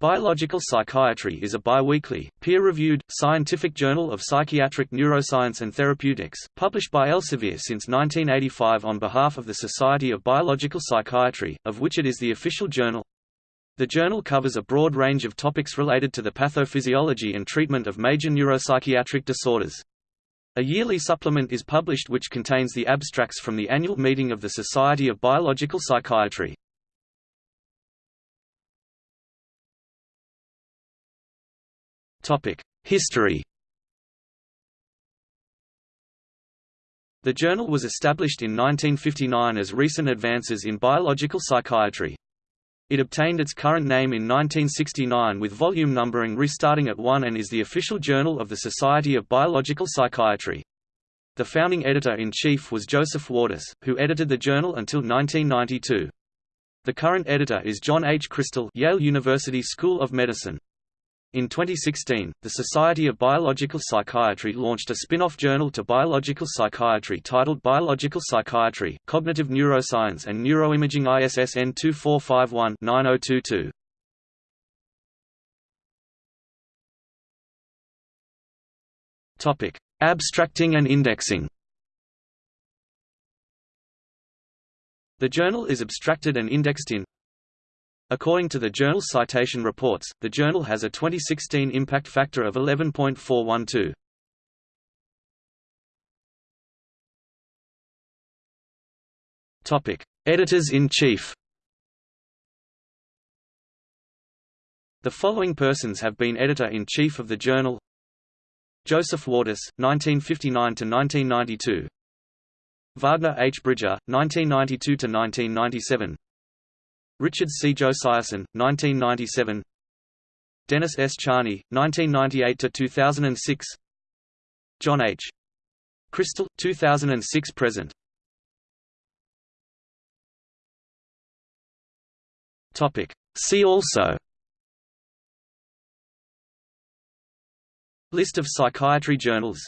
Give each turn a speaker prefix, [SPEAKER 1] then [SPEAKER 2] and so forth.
[SPEAKER 1] Biological Psychiatry is a biweekly, peer-reviewed, scientific journal of psychiatric neuroscience and therapeutics, published by Elsevier since 1985 on behalf of the Society of Biological Psychiatry, of which it is the official journal. The journal covers a broad range of topics related to the pathophysiology and treatment of major neuropsychiatric disorders. A yearly supplement is published which contains the abstracts from the annual meeting of the Society of Biological Psychiatry. History The journal was established in 1959 as Recent Advances in Biological Psychiatry. It obtained its current name in 1969 with volume numbering restarting at 1 and is the official journal of the Society of Biological Psychiatry. The founding editor-in-chief was Joseph Wortis, who edited the journal until 1992. The current editor is John H. Krystal Yale University School of Medicine. In 2016, the Society of Biological Psychiatry launched a spin-off journal to biological psychiatry titled Biological Psychiatry, Cognitive Neuroscience and Neuroimaging ISSN 2451-9022. Topic: Abstracting and indexing. The journal is abstracted and indexed in According to the journal's citation reports, the journal has a 2016 impact factor of 11.412. Topic: Editors-in-chief. The following persons have been editor-in-chief of the journal: Joseph Wortis, 1959 to 1992. Wagner H. Bridger, 1992 to 1997. Richard C. Josiassen, 1997 Dennis S. Charney, 1998–2006 John H. Krystal, 2006–present See also List of psychiatry journals